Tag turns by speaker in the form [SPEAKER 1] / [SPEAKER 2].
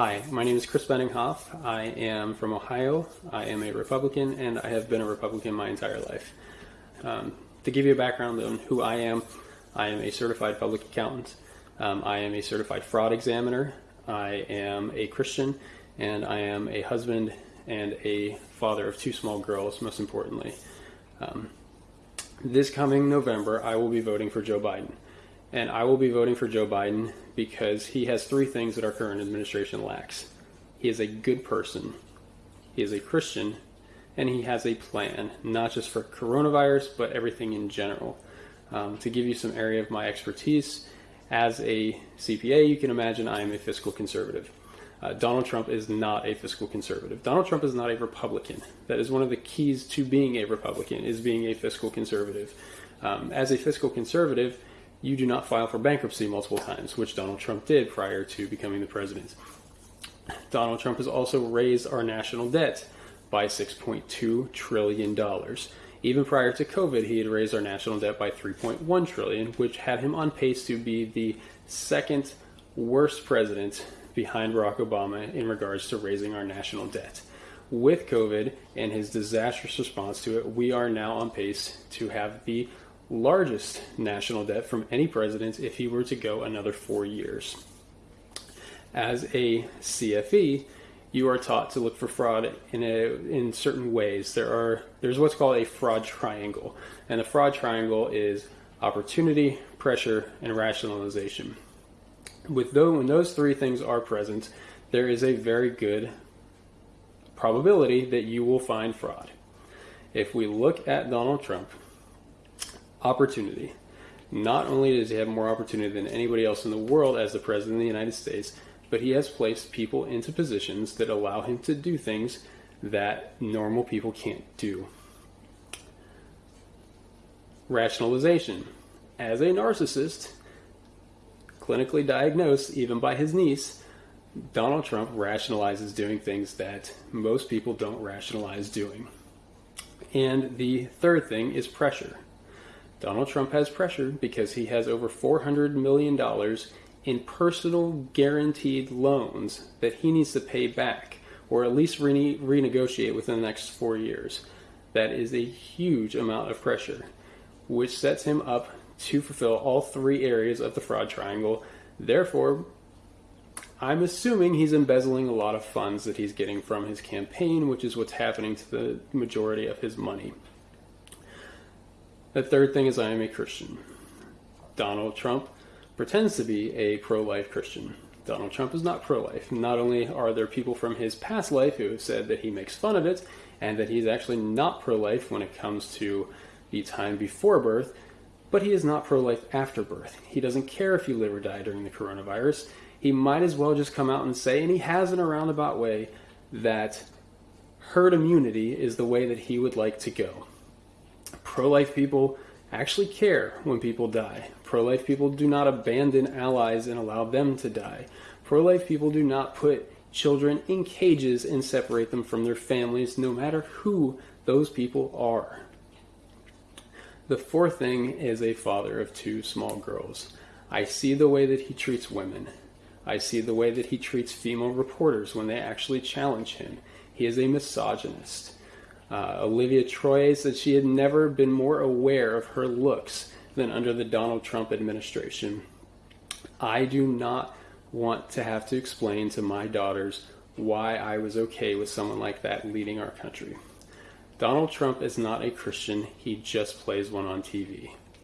[SPEAKER 1] Hi, my name is Chris Benninghoff. I am from Ohio. I am a Republican, and I have been a Republican my entire life. Um, to give you a background on who I am, I am a certified public accountant. Um, I am a certified fraud examiner. I am a Christian, and I am a husband and a father of two small girls, most importantly. Um, this coming November, I will be voting for Joe Biden. And I will be voting for Joe Biden because he has three things that our current administration lacks. He is a good person, he is a Christian, and he has a plan, not just for coronavirus, but everything in general. Um, to give you some area of my expertise, as a CPA, you can imagine I am a fiscal conservative. Uh, Donald Trump is not a fiscal conservative. Donald Trump is not a Republican. That is one of the keys to being a Republican is being a fiscal conservative. Um, as a fiscal conservative, you do not file for bankruptcy multiple times, which Donald Trump did prior to becoming the president. Donald Trump has also raised our national debt by $6.2 trillion. Even prior to COVID, he had raised our national debt by 3.1 trillion, which had him on pace to be the second worst president behind Barack Obama in regards to raising our national debt. With COVID and his disastrous response to it, we are now on pace to have the largest national debt from any president if he were to go another four years. As a CFE, you are taught to look for fraud in a, in certain ways. There are there's what's called a fraud triangle, and the fraud triangle is opportunity, pressure, and rationalization. With those, when those three things are present, there is a very good probability that you will find fraud. If we look at Donald Trump, opportunity. Not only does he have more opportunity than anybody else in the world as the President of the United States, but he has placed people into positions that allow him to do things that normal people can't do. Rationalization. As a narcissist, clinically diagnosed even by his niece, Donald Trump rationalizes doing things that most people don't rationalize doing. And the third thing is pressure. Donald Trump has pressure because he has over $400 million in personal guaranteed loans that he needs to pay back or at least rene- renegotiate within the next four years. That is a huge amount of pressure, which sets him up to fulfill all three areas of the fraud triangle. Therefore, I'm assuming he's embezzling a lot of funds that he's getting from his campaign, which is what's happening to the majority of his money. The third thing is I am a Christian. Donald Trump pretends to be a pro life Christian. Donald Trump is not pro life. Not only are there people from his past life who have said that he makes fun of it and that he's actually not pro life when it comes to the time before birth, but he is not pro life after birth. He doesn't care if you live or die during the coronavirus. He might as well just come out and say, and he has in a roundabout way, that herd immunity is the way that he would like to go pro life people actually care when people die. Pro life people do not abandon allies and allow them to die. Pro life people do not put children in cages and separate them from their families, no matter who those people are. The fourth thing is a father of two small girls. I see the way that he treats women. I see the way that he treats female reporters when they actually challenge him. He is a misogynist. Uh, Olivia Troye said she had never been more aware of her looks than under the Donald Trump administration. I do not want to have to explain to my daughters why I was okay with someone like that leading our country. Donald Trump is not a Christian, he just plays one on TV.